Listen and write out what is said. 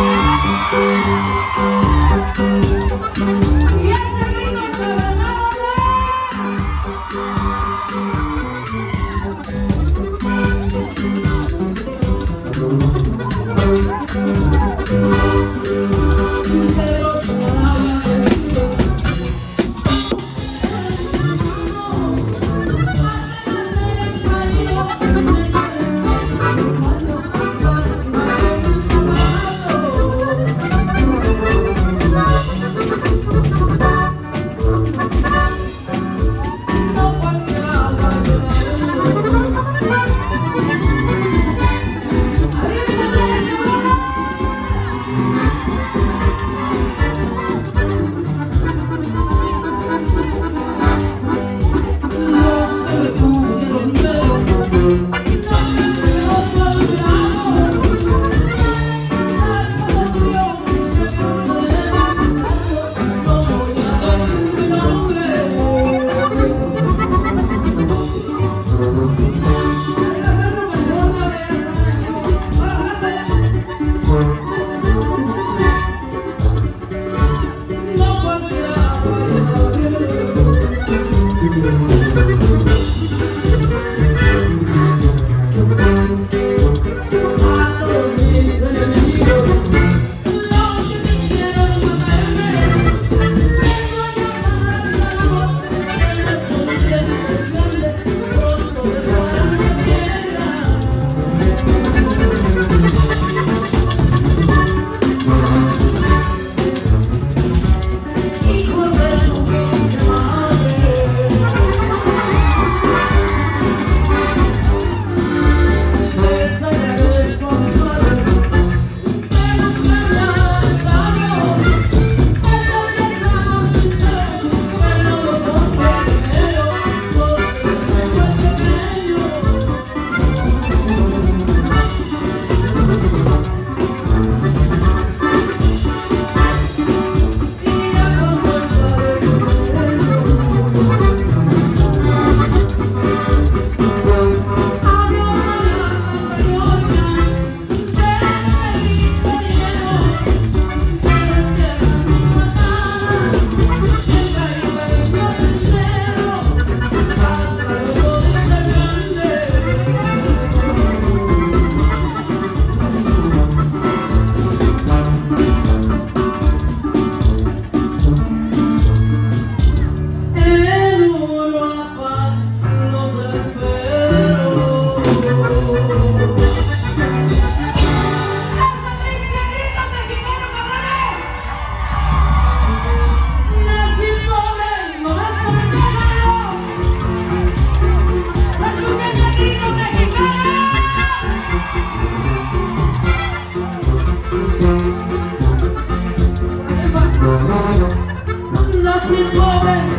Música se mueve.